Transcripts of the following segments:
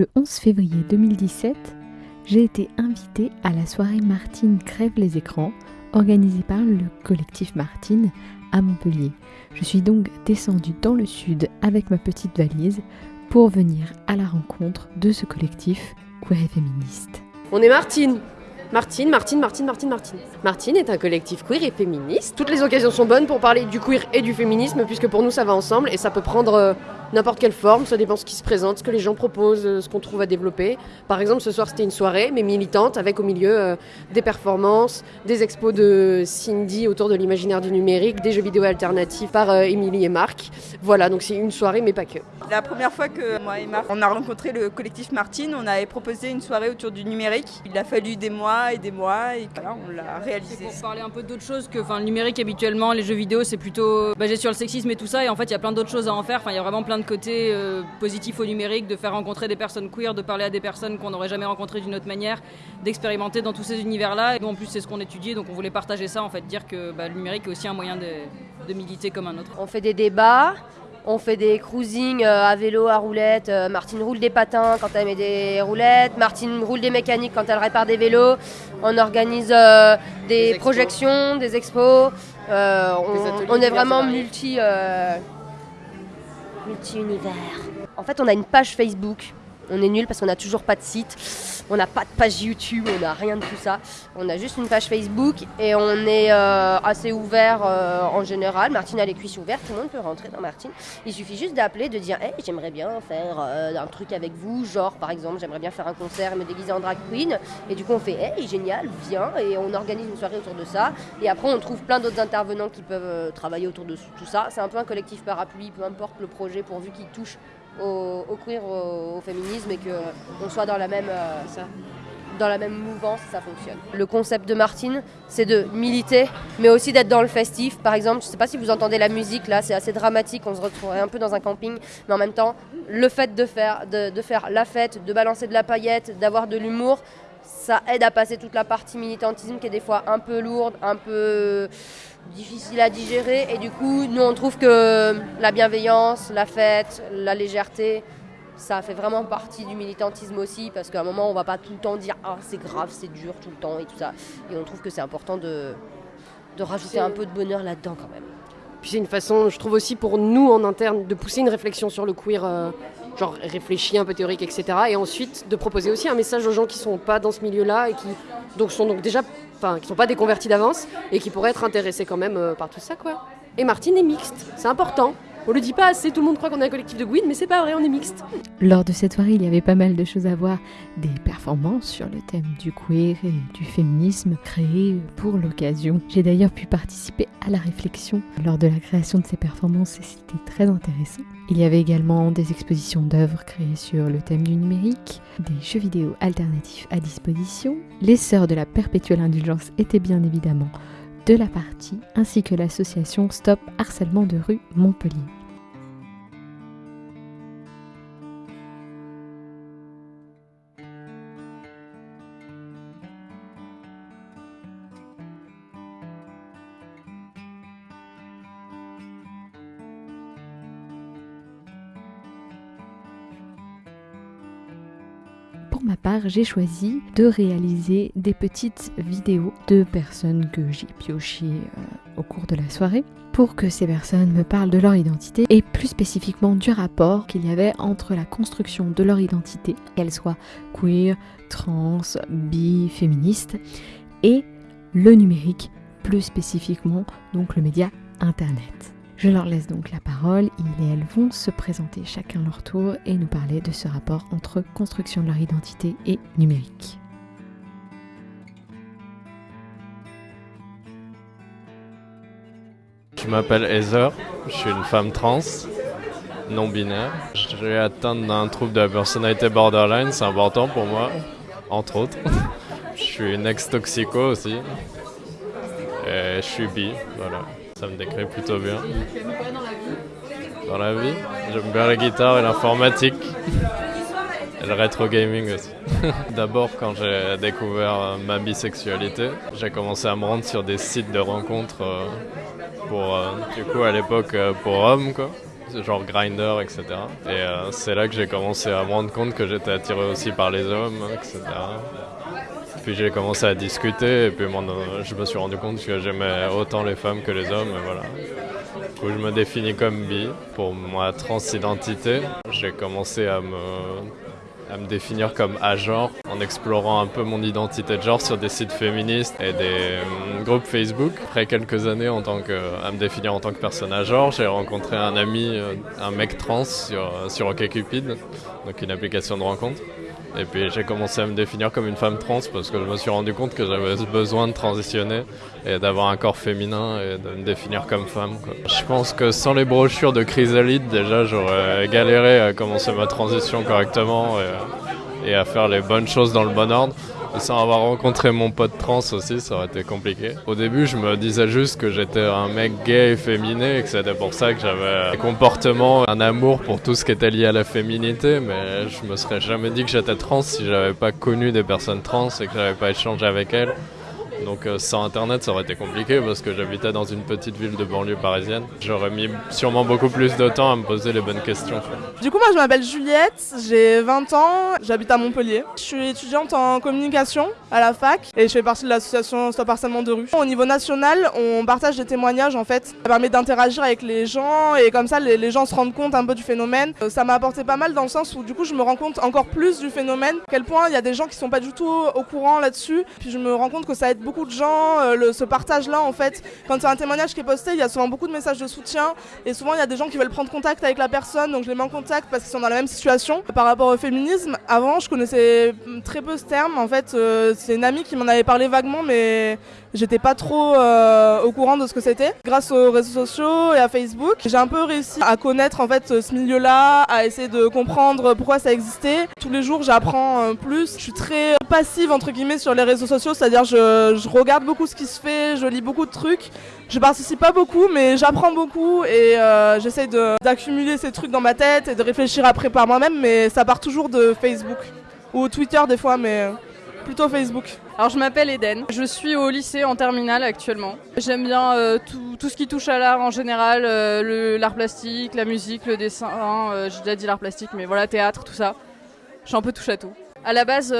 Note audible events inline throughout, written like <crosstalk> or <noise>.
Le 11 février 2017, j'ai été invitée à la soirée Martine crève les écrans organisée par le collectif Martine à Montpellier. Je suis donc descendue dans le sud avec ma petite valise pour venir à la rencontre de ce collectif queer et féministe. On est Martine Martine, Martine, Martine, Martine, Martine. Martine est un collectif queer et féministe. Toutes les occasions sont bonnes pour parler du queer et du féminisme, puisque pour nous ça va ensemble et ça peut prendre euh, n'importe quelle forme, ça dépend ce qui se présente, ce que les gens proposent, euh, ce qu'on trouve à développer. Par exemple, ce soir c'était une soirée, mais militante, avec au milieu euh, des performances, des expos de Cindy autour de l'imaginaire du numérique, des jeux vidéo alternatifs par euh, Émilie et Marc. Voilà, donc c'est une soirée, mais pas que. La première fois que moi et Marc, on a rencontré le collectif Martine, on avait proposé une soirée autour du numérique. Il a fallu des mois et des mois, et voilà, on l'a réalisé. Pour parler un peu d'autres choses que enfin, le numérique habituellement, les jeux vidéo c'est plutôt basé sur le sexisme et tout ça, et en fait il y a plein d'autres choses à en faire, enfin, il y a vraiment plein de côté euh, positif au numérique, de faire rencontrer des personnes queer, de parler à des personnes qu'on n'aurait jamais rencontrées d'une autre manière, d'expérimenter dans tous ces univers-là. Et nous, en plus, c'est ce qu'on étudie, donc on voulait partager ça, en fait, dire que bah, le numérique est aussi un moyen de, de militer comme un autre. On fait des débats, on fait des cruisings euh, à vélo, à roulette. Euh, Martine roule des patins quand elle met des roulettes. Martine roule des mécaniques quand elle répare des vélos. On organise euh, des, Des projections, des expos. Euh, on, est vraiment multi, euh, multi-univers. En fait, on a une page Facebook. On est nul parce qu'on n'a toujours pas de site. On n'a pas de page YouTube, on n'a rien de tout ça. On a juste une page Facebook et on est euh, assez ouvert euh, en général. Martine a les cuisses ouvertes, tout le monde peut rentrer dans Martine. Il suffit juste d'appeler, de dire Hey, j'aimerais bien faire euh, un truc avec vous, genre par exemple, j'aimerais bien faire un concert et me déguiser en drag queen. Et du coup, on fait Hey, génial, viens. Et on organise une soirée autour de ça. Et après, on trouve plein d'autres intervenants qui peuvent travailler autour de tout ça. C'est un peu un collectif parapluie, peu importe le projet, pourvu qu'il touche au, au queer, au, au féminisme et qu'on soit dans la même. euh, dans la même mouvance, ça fonctionne. Le concept de Martine, c'est de militer, mais aussi d'être dans le festif. Par exemple, je ne sais pas si vous entendez la musique, là, c'est assez dramatique, on se retrouverait un peu dans un camping, mais en même temps, le fait de faire, de, de faire la fête, de balancer de la paillette, d'avoir de l'humour, ça aide à passer toute la partie militantisme qui est des fois un peu lourde, un peu difficile à digérer. Et du coup, nous, on trouve que la bienveillance, la fête, la légèreté, ça fait vraiment partie du militantisme aussi, parce qu'à un moment, on va pas tout le temps dire Ah, c'est grave, c'est dur tout le temps et tout ça. Et on trouve que c'est important de, de rajouter un peu de bonheur là-dedans quand même. Puis c'est une façon, je trouve aussi pour nous en interne, de pousser une réflexion sur le queer, euh, genre réfléchi, un peu théorique, etc. Et ensuite de proposer aussi un message aux gens qui sont pas dans ce milieu-là et qui donc sont donc déjà, enfin, qui sont pas des convertis d'avance et qui pourraient être intéressés quand même euh, par tout ça, quoi. Et Martine est mixte, c'est important. On le dit pas assez, tout le monde croit qu'on est un collectif de Gwyn, mais c'est pas vrai, on est mixte. Lors de cette soirée, il y avait pas mal de choses à voir, des performances sur le thème du queer et du féminisme créées pour l'occasion. J'ai d'ailleurs pu participer à la réflexion lors de la création de ces performances et c'était très intéressant. Il y avait également des expositions d'œuvres créées sur le thème du numérique, des jeux vidéo alternatifs à disposition. Les sœurs de la perpétuelle indulgence étaient bien évidemment de la partie, ainsi que l'association Stop Harcèlement de rue Montpellier. Pour ma part, j'ai choisi de réaliser des petites vidéos de personnes que j'ai piochées euh, au cours de la soirée pour que ces personnes me parlent de leur identité et plus spécifiquement du rapport qu'il y avait entre la construction de leur identité, qu'elle soit queer, trans, bi, féministe, et le numérique, plus spécifiquement donc le média Internet. Je leur laisse donc la parole, ils et elles vont se présenter chacun leur tour et nous parler de ce rapport entre construction de leur identité et numérique. Je m'appelle Heather, je suis une femme trans, non binaire. Je suis atteinte d'un trouble de la personnalité borderline, c'est important pour moi, entre autres. <laughs> Je suis une ex-toxico aussi. Et je suis bi, voilà. Ça me décrit plutôt bien. Dans la vie J'aime bien la guitare et l'informatique. Et le rétro gaming aussi. <laughs> D'abord, quand j'ai découvert euh, ma bisexualité, j'ai commencé à me rendre sur des sites de rencontres euh, pour, euh, du coup, à l'époque, pour hommes, quoi. genre Grinder, etc. Et c'est là que j'ai commencé à me rendre compte que j'étais attiré aussi par les hommes, etc. Puis j'ai commencé à discuter et puis je me suis rendu compte que j'aimais autant les femmes que les hommes. Voilà. Coup, je me définis comme bi. Pour ma transidentité, j'ai commencé à me à me définir comme genre en explorant un peu mon identité de genre sur des sites féministes et des euh, groupes Facebook. Après quelques années en tant que, à me définir en tant que personne à genre, j'ai rencontré un ami, euh, un mec trans sur, sur OkCupid, donc une application de rencontre. Et puis j'ai commencé à me définir comme une femme trans parce que je me suis rendu compte que j'avais besoin de transitionner et d'avoir un corps féminin et de me définir comme femme. Je pense que sans les brochures de Chrysalide, déjà j'aurais galéré à commencer ma transition correctement et, et à faire les bonnes choses dans le bon ordre. Sans avoir rencontré mon pote trans aussi, ça aurait été compliqué. Au début, je me disais juste que j'étais un mec gay et féminé et que c'était pour ça que j'avais un comportement, un amour pour tout ce qui était lié à la féminité, mais je me serais jamais dit que j'étais trans si j'avais pas connu des personnes trans et que j'avais pas échangé avec elles. Donc euh, sans internet ça aurait été compliqué parce que j'habitais dans une petite ville de banlieue parisienne. J'aurais mis sûrement beaucoup plus de temps à me poser les bonnes questions. Du coup moi je m'appelle Juliette, j'ai 20 ans, j'habite à Montpellier. Je suis étudiante en communication à la fac et je fais partie de l'association Stop Harcèlement de rue. Au niveau national on partage des témoignages en fait. Ça permet d'interagir avec les gens et comme ça les, gens se rendent compte un peu du phénomène. Euh, ça m'a apporté pas mal dans le sens où du coup je me rends compte encore plus du phénomène. À quel point il y a des gens qui sont pas du tout au courant là-dessus. Puis je me rends compte que ça aide beaucoup beaucoup de gens, euh, ce partage-là, en fait, quand il y un témoignage qui est posté, il y a souvent beaucoup de messages de soutien et souvent il y a des gens qui veulent prendre contact avec la personne, donc je les mets en contact parce qu'ils sont dans la même situation. Par rapport au féminisme, avant, je connaissais très peu ce terme. En fait, euh, c'est une amie qui m'en avait parlé vaguement, mais J'étais pas trop euh, au courant de ce que c'était. Grâce aux réseaux sociaux et à Facebook, j'ai un peu réussi à connaître en fait ce milieu-là, à essayer de comprendre pourquoi ça existait. Tous les jours, j'apprends plus. Je suis très passive entre guillemets sur les réseaux sociaux, c'est-à-dire je, regarde beaucoup ce qui se fait, je lis beaucoup de trucs. Je participe pas beaucoup, mais j'apprends beaucoup et euh, j'essaye d'accumuler ces trucs dans ma tête et de réfléchir après par moi-même. Mais ça part toujours de Facebook ou Twitter des fois, mais plutôt Facebook. Alors je m'appelle Eden, je suis au lycée en terminale actuellement. J'aime bien euh, tout, ce qui touche à l'art en général, euh, l'art plastique, la musique, le dessin, euh, j'ai déjà dit l'art plastique mais voilà, théâtre, tout ça. Je suis un peu touche à tout. À la base,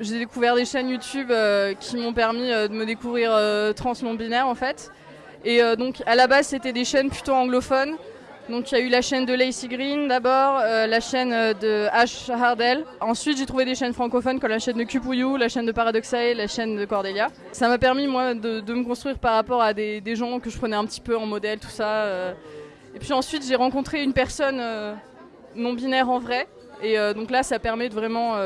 j'ai découvert des chaînes YouTube qui m'ont permis de me découvrir trans non binaire en fait. Et donc à la base c'était des chaînes plutôt anglophones donc il y a eu la chaîne de Lacey Green d'abord, euh, la chaîne de Ash Hardell. Ensuite j'ai trouvé des chaînes francophones comme la chaîne de Cupouyou, la chaîne de Paradoxae, la chaîne de Cordelia. Ça m'a permis moi de, me construire par rapport à des, gens que je prenais un petit peu en modèle, tout ça. Euh. Et puis ensuite j'ai rencontré une personne euh, non binaire en vrai. Et donc là ça permet de vraiment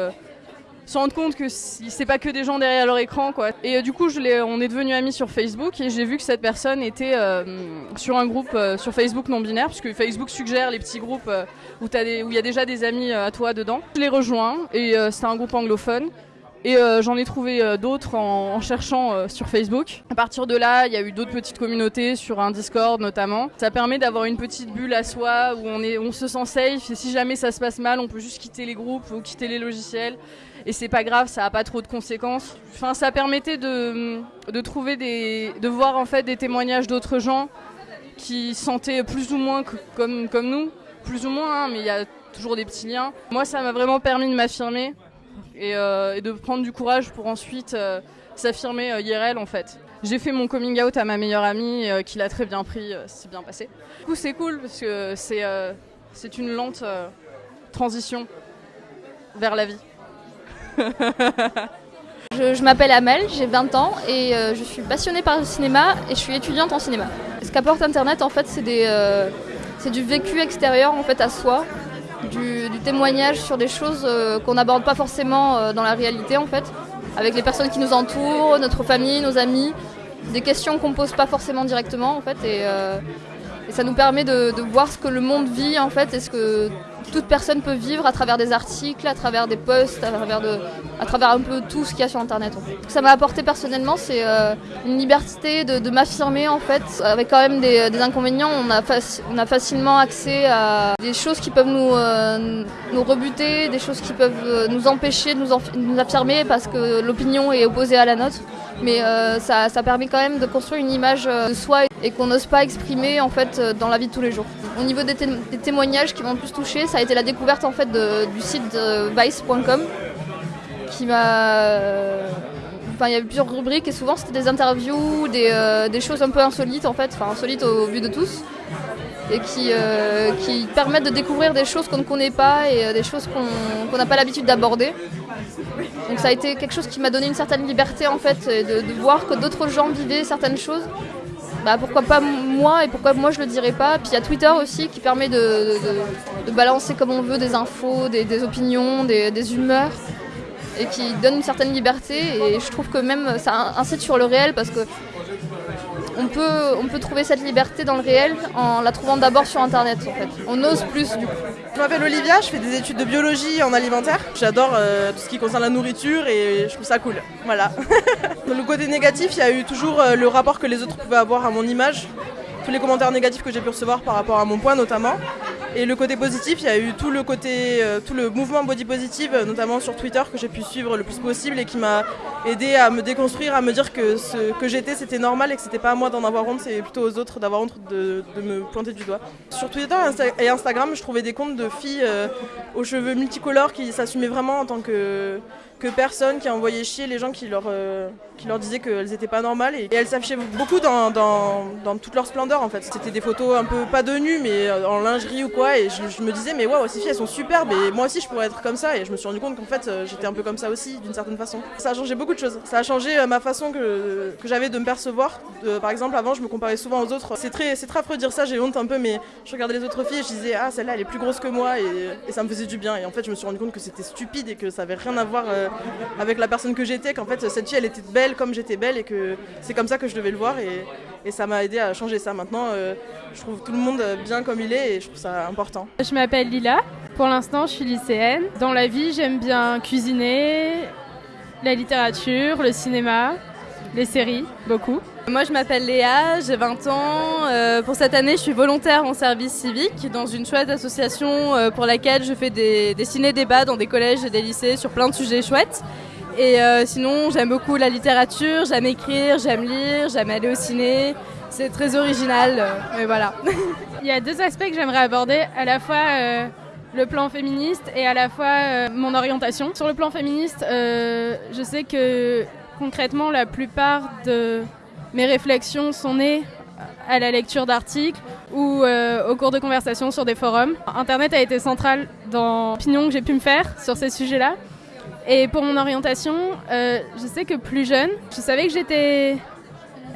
se rendre compte que c'est pas que des gens derrière leur écran quoi. Et euh, du coup, on est devenus amis sur Facebook et j'ai vu que cette personne était euh, sur un groupe euh, sur Facebook non binaire puisque Facebook suggère les petits groupes où il y a déjà des amis à toi dedans. Je l'ai rejoint et c'est un groupe anglophone. Et j'en ai trouvé d'autres en, cherchant sur Facebook. À partir de là, il y a eu d'autres petites communautés sur un Discord notamment. Ça permet d'avoir une petite bulle à soi où on, se sent safe et si jamais ça se passe mal, on peut juste quitter les groupes ou quitter les logiciels et c'est pas grave, ça a pas trop de conséquences. Enfin, ça permettait de, trouver des, de voir en fait des témoignages d'autres gens qui sentaient plus ou moins comme, comme nous, plus ou moins, hein, mais il y a toujours des petits liens. Moi, ça m'a vraiment permis de m'affirmer et, euh, de prendre du courage pour ensuite euh, s'affirmer euh, IRL en fait. J'ai fait mon coming out à ma meilleure amie qui l'a très bien pris, c'est bien passé. Du coup, c'est cool parce que c'est une lente transition vers la vie. <laughs> je, m'appelle Amel, j'ai 20 ans et euh, je suis passionnée par le cinéma et je suis étudiante en cinéma. Ce qu'apporte Internet, en fait, c'est euh, du vécu extérieur en fait à soi, du, témoignage sur des choses euh, qu'on n'aborde pas forcément dans la réalité en fait, avec les personnes qui nous entourent, notre famille, nos amis, des questions qu'on pose pas forcément directement en fait. Et, ça nous permet de, de, voir ce que le monde vit en fait et ce que toute personne peut vivre à travers des articles, à travers des posts, à travers, un peu tout ce qu'il y a sur Internet. Ce que ça m'a apporté personnellement, c'est euh, une liberté de, m'affirmer en fait, avec quand même des, inconvénients. On a, facilement accès à des choses qui peuvent nous, euh, rebuter, des choses qui peuvent euh, nous empêcher de nous affirmer parce que l'opinion est opposée à la nôtre. Mais euh, ça, permet quand même de construire une image euh, de soi et qu'on n'ose pas exprimer en fait euh, dans la vie de tous les jours. Au niveau des, té- des témoignages qui m'ont le plus touché, ça a été la découverte en fait du site vice.com qui m'a Enfin, il y avait plusieurs rubriques et souvent c'était des interviews, des, des choses un peu insolites en fait, enfin insolites au vu de tous, et qui, qui permettent de découvrir des choses qu'on ne connaît pas et des choses qu'on n'a pas l'habitude d'aborder. Donc ça a été quelque chose qui m'a donné une certaine liberté en fait, et de, voir que d'autres gens vivaient certaines choses. Bah, pourquoi pas moi et pourquoi moi je le dirais pas. Puis il y a Twitter aussi qui permet de, balancer comme on veut des infos, des, opinions, des humeurs et qui donne une certaine liberté et je trouve que même ça incite sur le réel parce que on peut, trouver cette liberté dans le réel en la trouvant d'abord sur internet en fait. On ose plus du coup. Je m'appelle Olivia, je fais des études de biologie en alimentaire. J'adore euh, tout ce qui concerne la nourriture et je trouve ça cool. Voilà. <laughs> le côté négatif, il y a eu toujours euh, le rapport que les autres pouvaient avoir à mon image. Tous les commentaires négatifs que j'ai pu recevoir par rapport à mon poids notamment. Et le côté positif, il y a eu tout le côté, euh, tout le mouvement body positive, euh, notamment sur Twitter, que j'ai pu suivre le plus possible et qui m'a aidé à me déconstruire, à me dire que ce que j'étais c'était normal et que c'était pas à moi d'en avoir honte, c'est plutôt aux autres d'avoir honte de, de me pointer du doigt. Sur Twitter et Instagram, je trouvais des comptes de filles euh, aux cheveux multicolores qui s'assumaient vraiment en tant que, que personnes, qui envoyaient chier les gens qui leur, euh, qui leur disaient qu'elles étaient pas normales. Et, elles s'affichaient beaucoup dans, dans, dans toute leur splendeur en fait. C'était des photos un peu, pas de nu, mais euh, en lingerie ou quoi. Et je, me disais, mais waouh, ces filles elles sont superbes et moi aussi je pourrais être comme ça. Et je me suis rendu compte qu'en fait euh, j'étais un peu comme ça aussi d'une certaine façon. Ça a changé beaucoup de choses. Ça a changé ma façon que, que j'avais de me percevoir. Par exemple, avant je me comparais souvent aux autres. C'est très, très affreux de dire ça, j'ai honte un peu, mais je regardais les autres filles et je disais, ah celle-là elle est plus grosse que moi et, et ça me faisait du bien. Et en fait je me suis rendu compte que c'était stupide et que ça avait rien à voir euh, avec la personne que j'étais. Qu'en fait cette fille elle était belle comme j'étais belle et que c'est comme ça que je devais le voir. Et, et ça m'a aidé à changer ça. Maintenant, euh, je trouve tout le monde bien comme il est et je trouve ça important. Je m'appelle Lila. Pour l'instant, je suis lycéenne. Dans la vie, j'aime bien cuisiner, la littérature, le cinéma, les séries, beaucoup. Moi, je m'appelle Léa, j'ai 20 ans. Euh, pour cette année, je suis volontaire en service civique dans une chouette association euh, pour laquelle je fais des, des ciné-débats dans des collèges et des lycées sur plein de sujets chouettes. Et euh, sinon, j'aime beaucoup la littérature, j'aime écrire, j'aime lire, j'aime aller au ciné. C'est très original, mais voilà. <laughs> Il y a deux aspects que j'aimerais aborder, à la fois le plan féministe et à la fois mon orientation. Sur le plan féministe, je sais que concrètement, la plupart de mes réflexions sont nées à la lecture d'articles ou euh, au cours de conversations sur des forums. Internet a été central dans l'opinion que j'ai pu me faire sur ces sujets-là. Et pour mon orientation, euh, je sais que plus jeune, je savais que j'étais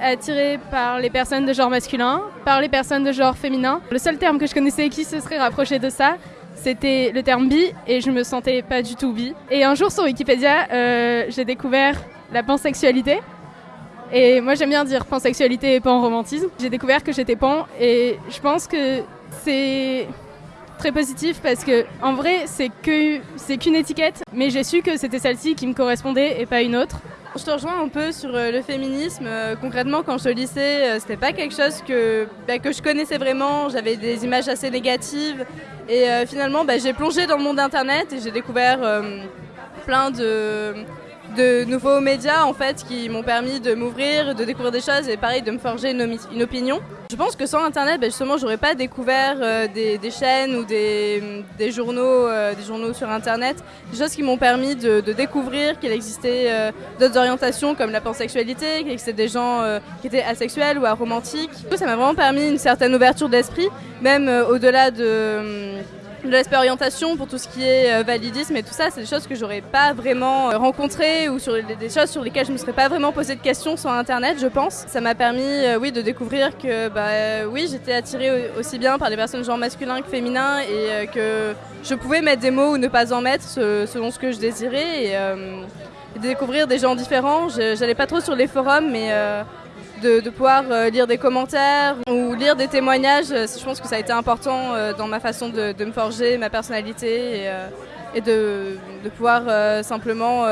attirée par les personnes de genre masculin, par les personnes de genre féminin. Le seul terme que je connaissais qui se serait rapproché de ça, c'était le terme bi, et je me sentais pas du tout bi. Et un jour sur Wikipédia, euh, j'ai découvert la pansexualité. Et moi j'aime bien dire pansexualité et pan-romantisme. J'ai découvert que j'étais pan, et je pense que c'est très positif parce que en vrai c'est que c'est qu'une étiquette mais j'ai su que c'était celle-ci qui me correspondait et pas une autre. Je te rejoins un peu sur euh, le féminisme. Euh, concrètement, quand j'étais au lycée, euh, c'était pas quelque chose que, bah, que je connaissais vraiment. J'avais des images assez négatives. Et finalement, bah, j'ai plongé dans le monde internet et j'ai découvert plein de, de nouveaux médias en fait qui m'ont permis de m'ouvrir, de découvrir des choses et pareil de me forger une, opinion. Je pense que sans internet, bah, justement, j'aurais pas découvert euh, des, chaînes ou des, journaux, euh, des journaux sur internet, des choses qui m'ont permis de, découvrir qu'il existait euh, d'autres orientations comme la pansexualité, qu'il existait des gens qui étaient asexuels ou aromantiques. Ça m'a vraiment permis une certaine ouverture d'esprit, même au-delà de, de l'aspect orientation pour tout ce qui est euh, validisme et tout ça, c'est des choses que j'aurais pas vraiment euh, rencontrées ou sur des choses sur lesquelles je me serais pas vraiment posé de questions sur internet, je pense. Ça m'a permis, euh, oui, de découvrir que, bah, oui, j'étais attirée au- aussi bien par les personnes genre masculin que féminin et que je pouvais mettre des mots ou ne pas en mettre se- selon ce que je désirais et, euh, découvrir des gens différents. J'allais pas trop sur les forums, mais de, pouvoir euh, lire des commentaires ou lire des témoignages, euh, je pense que ça a été important euh, dans ma façon de, me forger ma personnalité et, de, pouvoir simplement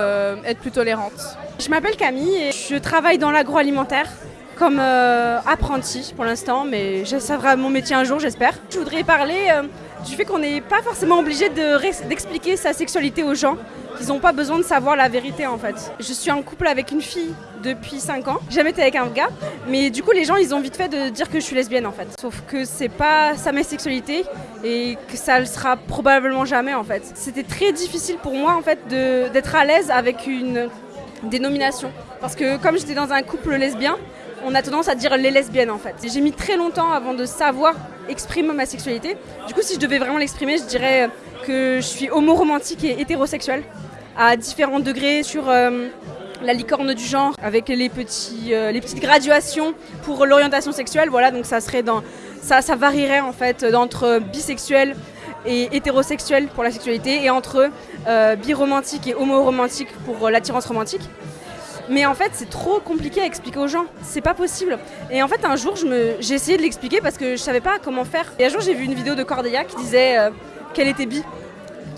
être plus tolérante. Je m'appelle Camille et je travaille dans l'agroalimentaire comme apprentie pour l'instant, mais ça sera mon métier un jour, j'espère. Je voudrais parler du fait qu'on n'est pas forcément obligé de d'expliquer sa sexualité aux gens, qu'ils n'ont pas besoin de savoir la vérité en fait. Je suis en couple avec une fille depuis 5 ans, jamais été avec un gars, mais du coup les gens ils ont vite fait de dire que je suis lesbienne en fait. Sauf que c'est pas ça ma sexualité et que ça le sera probablement jamais en fait. C'était très difficile pour moi en fait d'être à l'aise avec une dénomination. Parce que comme j'étais dans un couple lesbien, on a tendance à dire les lesbiennes en fait. J'ai mis très longtemps avant de savoir exprimer ma sexualité. Du coup, si je devais vraiment l'exprimer, je dirais que je suis homo-romantique et hétérosexuelle à différents degrés sur euh, la licorne du genre avec les, petits, euh, les petites graduations pour l'orientation sexuelle. Voilà, donc ça serait dans ça, varierait en fait d'entre bisexuel et hétérosexuel pour la sexualité et entre euh, biromantique et homo-romantique pour euh, l'attirance romantique. Mais en fait, c'est trop compliqué à expliquer aux gens. C'est pas possible. Et en fait, un jour, je me- j'ai essayé de l'expliquer parce que je savais pas comment faire. Et un jour, j'ai vu une vidéo de Cordelia qui disait euh, qu'elle était bi.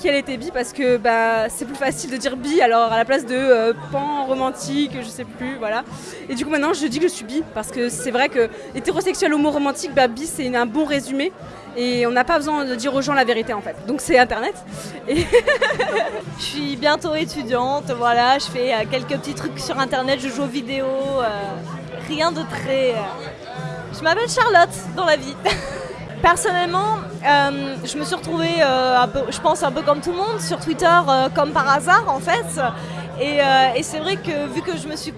Qu'elle était bi parce que bah, c'est plus facile de dire bi alors à la place de euh, pan romantique, je sais plus, voilà. Et du coup, maintenant, je dis que je suis bi parce que c'est vrai que hétérosexuel, homo romantique, bah, bi, c'est un bon résumé. Et on n'a pas besoin de dire aux gens la vérité en fait. Donc c'est internet. Et <laughs> Je suis bientôt étudiante, voilà, je fais euh, quelques petits trucs sur internet, je joue aux vidéos, euh, rien de très... Je m'appelle Charlotte dans la vie. <laughs> Personnellement, euh, je me suis retrouvée, euh, je pense un peu comme tout le monde, sur Twitter euh, comme par hasard en fait. Et, c'est vrai que vu que je me suis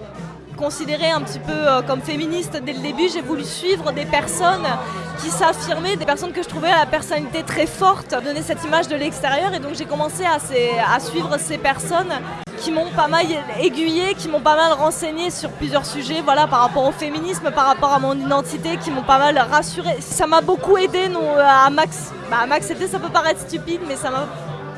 considérée un petit peu comme féministe dès le début, j'ai voulu suivre des personnes qui s'affirmaient, des personnes que je trouvais à la personnalité très forte, donner cette image de l'extérieur. Et donc j'ai commencé à suivre ces personnes qui m'ont pas mal aiguillée, qui m'ont pas mal renseigné sur plusieurs sujets, voilà, par rapport au féminisme, par rapport à mon identité, qui m'ont pas mal rassurée. Ça m'a beaucoup aidé non, à Max. Bah, à ça peut paraître stupide, mais ça m'a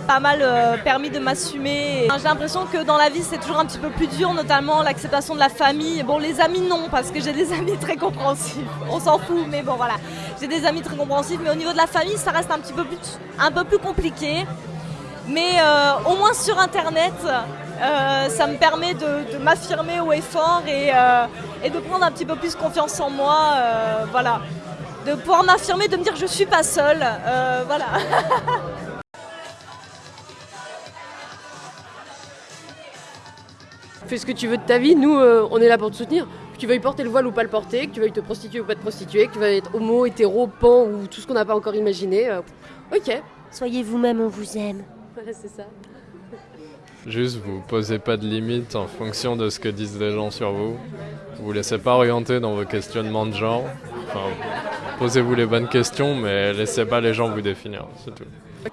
pas mal euh, permis de m'assumer. J'ai l'impression que dans la vie, c'est toujours un petit peu plus dur, notamment l'acceptation de la famille. Bon, les amis, non, parce que j'ai des <laughs> amis très compréhensifs. On s'en fout, mais bon, voilà. J'ai des amis très compréhensifs, mais au niveau de la famille, ça reste un petit peu plus, un peu plus compliqué. Mais euh, au moins sur Internet, euh, ça me permet de, de m'affirmer haut et fort et, euh, et de prendre un petit peu plus confiance en moi. euh, voilà. De pouvoir m'affirmer, de me dire je suis pas seule. euh, voilà. <laughs> Fais ce que tu veux de ta vie, nous euh, on est là pour te soutenir. Que tu veuilles porter le voile ou pas le porter, que tu veuilles te prostituer ou pas te prostituer, que tu veuilles être homo, hétéro, pan ou tout ce qu'on n'a pas encore imaginé. euh, ok. Soyez vous-même, on vous aime. <laughs> Ouais, c'est ça. Juste, vous posez pas de limites en fonction de ce que disent les gens sur vous. Vous laissez pas orienter dans vos questionnements de genre. Posez-vous les bonnes questions, mais laissez pas les gens vous définir, c'est tout.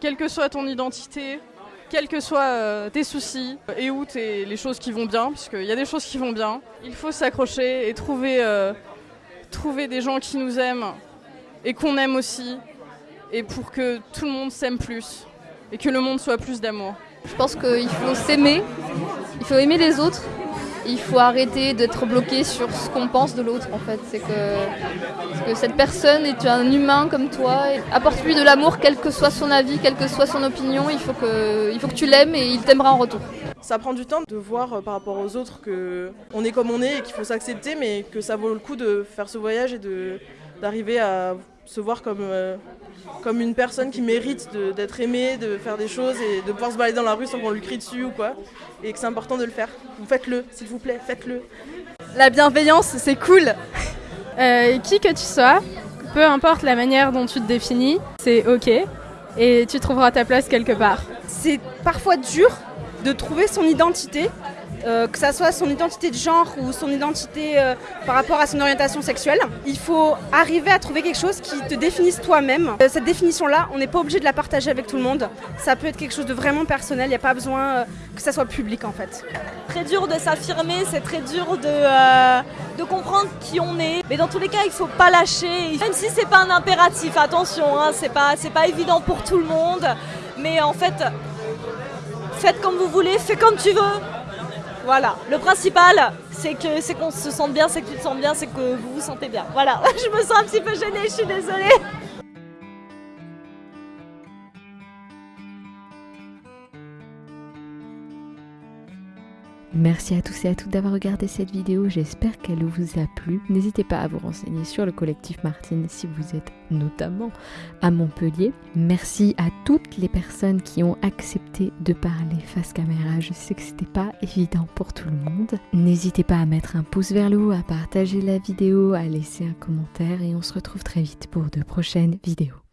Quelle que soit ton identité, quels que soient euh, tes soucis et où tes, les choses qui vont bien, puisqu'il y a des choses qui vont bien, il faut s'accrocher et trouver, euh, trouver des gens qui nous aiment et qu'on aime aussi, et pour que tout le monde s'aime plus et que le monde soit plus d'amour. Je pense qu'il faut s'aimer, il faut aimer les autres, il faut arrêter d'être bloqué sur ce qu'on pense de l'autre en fait. C'est que, cette personne est un humain comme toi, apporte-lui de l'amour quel que soit son avis, quelle que soit son opinion, il faut que, tu l'aimes et il t'aimera en retour. Ça prend du temps de voir euh, par rapport aux autres que on est comme on est et qu'il faut s'accepter, mais que ça vaut le coup de faire ce voyage et d'arriver à se voir comme euh, comme une personne qui mérite d'être aimée, de faire des choses et de pouvoir se balader dans la rue sans qu'on lui crie dessus ou quoi. Et que c'est important de le faire. Faites-le, s'il vous plaît, faites-le. La bienveillance, c'est cool. Euh, qui que tu sois, peu importe la manière dont tu te définis, c'est ok. Et tu trouveras ta place quelque part. C'est parfois dur de trouver son identité, euh, que ça soit son identité de genre ou son identité euh, par rapport à son orientation sexuelle. Il faut arriver à trouver quelque chose qui te définisse toi-même. Euh, cette définition-là, on n'est pas obligé de la partager avec tout le monde. Ça peut être quelque chose de vraiment personnel, il n'y a pas besoin que ça soit public en fait. très dur de s'affirmer, c'est très dur de, comprendre qui on est. Mais dans tous les cas, il faut pas lâcher. Même si c'est pas un impératif, attention, hein, c'est pas, pas évident pour tout le monde. Mais en fait, faites comme vous voulez, fais comme tu veux. Voilà. Le principal, c'est que c'est qu'on se sente bien, c'est que tu te sens bien, c'est que vous vous sentez bien. Voilà. <laughs> Je me sens un petit peu gênée, je suis désolée. Merci à tous et à toutes d'avoir regardé cette vidéo, j'espère qu'elle vous a plu. N'hésitez pas à vous renseigner sur le collectif Martine si vous êtes notamment à Montpellier. Merci à toutes les personnes qui ont accepté de parler face caméra. Je sais que c'était pas évident pour tout le monde. N'hésitez pas à mettre un pouce vers le haut, à partager la vidéo, à laisser un commentaire et on se retrouve très vite pour de prochaines vidéos.